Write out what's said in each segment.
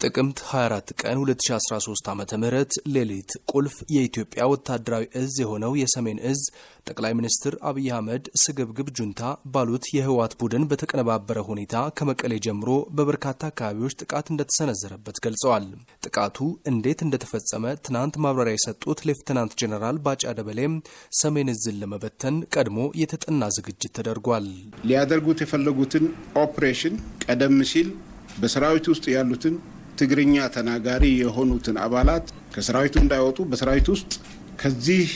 ጥቅምት 24 ቀን 2013 ዓ ም ሌሊት ቁልፍ የኢትዮጵያ ወታደራዊ እዝ የሆነው የሰሜን እዝ ጠቅላይ ሚኒስትር አብይ አህመድ ስግብግብ ጁንታ ባሉት የህወሓት ቡድን በተቀነባበረ ሁኔታ ከመቀሌ ጀምሮ በበርካታ አካባቢዎች ጥቃት እንደተሰነዘረበት ገልጸዋል። ጥቃቱ እንዴት እንደተፈጸመ ትናንት ማብራሪያ የሰጡት ሌፍትናንት ጀኔራል ባጫ ደበሌም ሰሜን እዝን ለመበተን ቀድሞ የተጠና ዝግጅት ተደርጓል። ሊያደርጉት የፈለጉትን ኦፕሬሽን ቀደም ሲል በሰራዊት ውስጥ ያሉትን ትግርኛ ተናጋሪ የሆኑትን አባላት ከሰራዊቱ እንዳይወጡ በሰራዊት ውስጥ ከዚህ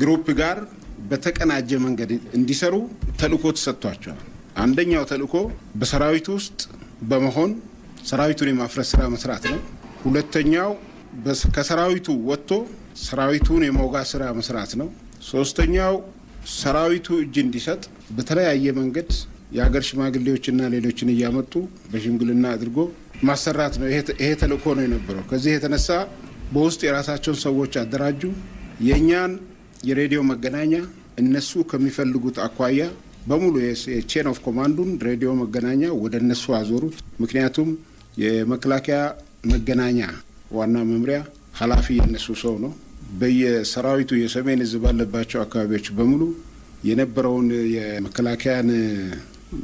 group ጋር በተቀናጀ መንገድ እንዲሰሩ ተልእኮ ተሰጥቷቸዋል። አንደኛው ተልእኮ በሰራዊቱ ውስጥ በመሆን ሰራዊቱን የማፍረስ ስራ መስራት ነው። ሁለተኛው ከሰራዊቱ ወጥቶ ሰራዊቱን የመውጋት ስራ መስራት ነው። ሶስተኛው ሰራዊቱ እጅ እንዲሰጥ በተለያየ መንገድ የሀገር ሽማግሌዎችና ሌሎችን እያመጡ በሽምግልና አድርጎ ማሰራት ነው። ይሄ ተልእኮ ነው የነበረው። ከዚህ የተነሳ በውስጥ የራሳቸውን ሰዎች አደራጁ። የእኛን የሬዲዮ መገናኛ እነሱ ከሚፈልጉት አኳያ በሙሉ የ chain of command ኡን ሬዲዮ መገናኛ ወደ እነሱ አዞሩት። ምክንያቱም የመከላከያ መገናኛ ዋና መምሪያ ኃላፊ የእነሱ ሰው ነው። በየሰራዊቱ የሰሜን እዝ ባለባቸው አካባቢዎች በሙሉ የነበረውን የመከላከያን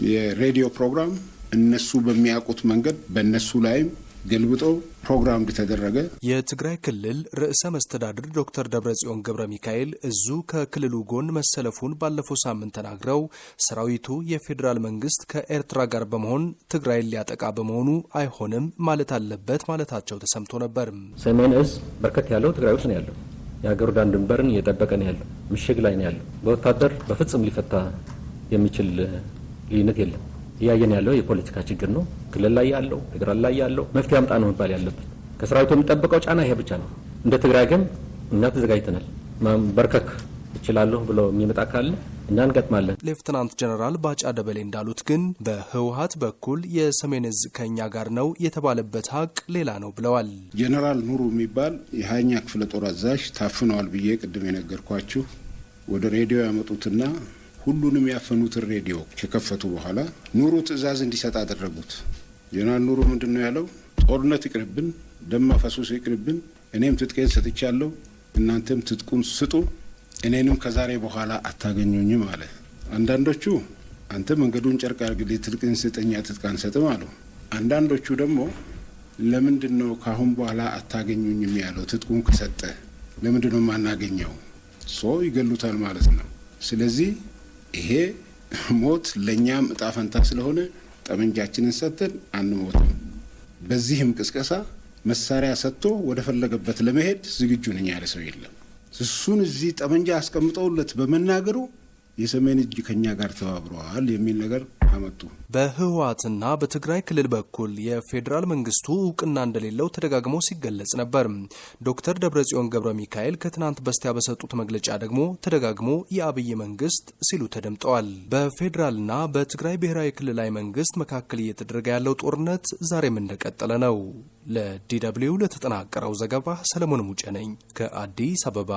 የሬዲዮ ፕሮግራም እነሱ በሚያውቁት መንገድ በእነሱ ላይም ገልብጦ ፕሮግራም እንደተደረገ የትግራይ ክልል ርዕሰ መስተዳድር ዶክተር ደብረጽዮን ገብረ ሚካኤል እዙ ከክልሉ ጎን መሰለፉን ባለፈው ሳምንት ተናግረው ሰራዊቱ የፌዴራል መንግስት ከኤርትራ ጋር በመሆን ትግራይን ሊያጠቃ በመሆኑ አይሆንም ማለት አለበት ማለታቸው ተሰምቶ ነበር። ሰሜን እዝ በርከት ያለው ትግራይ ውስጥ ነው ያለው። የሀገሩ ዳር ድንበርን እየጠበቀ ነው ያለው። ምሽግ ላይ ነው ያለው። በወታደር በፍጹም ሊፈታ የሚችል ልዩነት የለም። እያየን ያለው የፖለቲካ ችግር ነው። ክልል ላይ ያለው ፌዴራል ላይ ያለው መፍትሄ አምጣ ነው መባል ያለበት። ከሰራዊቱ የሚጠበቀው ጫና ይሄ ብቻ ነው። እንደ ትግራይ ግን እኛ ተዘጋጅተናል። በርከክ እችላለሁ ብሎ የሚመጣ ካለ እኛ እንገጥማለን። ሌፍትናንት ጀነራል ባጫ ደበሌ እንዳሉት ግን በህወሀት በኩል የሰሜን እዝ ከእኛ ጋር ነው የተባለበት ሀቅ ሌላ ነው ብለዋል። ጀነራል ኑሩ የሚባል የሀያኛ ክፍለ ጦር አዛዥ ታፍነዋል ብዬ ቅድም የነገርኳችሁ ወደ ሬዲዮ ያመጡትና ሁሉንም ያፈኑትን ሬዲዮ ከከፈቱ በኋላ ኑሩ ትዕዛዝ እንዲሰጥ አደረጉት። ጀነራል ኑሩ ምንድን ነው ያለው? ጦርነት ይቅርብን፣ ደም ማፈሰስ ይቅርብን፣ እኔም ትጥቄን ሰጥቻለሁ፣ እናንተም ትጥቁን ስጡ፣ እኔንም ከዛሬ በኋላ አታገኙኝም አለ። አንዳንዶቹ አንተ መንገዱን ጨርቅ አድርግልኝ፣ ትጥቅን ስጠኛ፣ ትጥቅ አንሰጥም አሉ። አንዳንዶቹ ደግሞ ለምንድን ነው ካሁን በኋላ አታገኙኝም ያለው? ትጥቁን ከሰጠ ለምንድን የማናገኘው? ሰው ይገሉታል ማለት ነው። ስለዚህ ይሄ ሞት ለእኛም እጣ ፈንታ ስለሆነ ጠመንጃችንን ሰጥተን አንሞትም። በዚህም ቅስቀሳ መሳሪያ ሰጥቶ ወደ ፈለገበት ለመሄድ ዝግጁ ነኝ ያለ ሰው የለም። እሱን እዚህ ጠመንጃ አስቀምጠውለት በመናገሩ የሰሜን እጅ ከኛ ጋር ተባብረዋል የሚል ነገር አመጡ። በህወሓትና በትግራይ ክልል በኩል የፌዴራል መንግስቱ እውቅና እንደሌለው ተደጋግሞ ሲገለጽ ነበር። ዶክተር ደብረጽዮን ገብረ ሚካኤል ከትናንት በስቲያ በሰጡት መግለጫ ደግሞ ተደጋግሞ የአብይ መንግስት ሲሉ ተደምጠዋል። በፌዴራልና በትግራይ ብሔራዊ ክልላዊ መንግስት መካከል እየተደረገ ያለው ጦርነት ዛሬም እንደቀጠለ ነው። ለ DW ለተጠናቀረው ዘገባ ሰለሞን ሙጬ ነኝ ከአዲስ አበባ።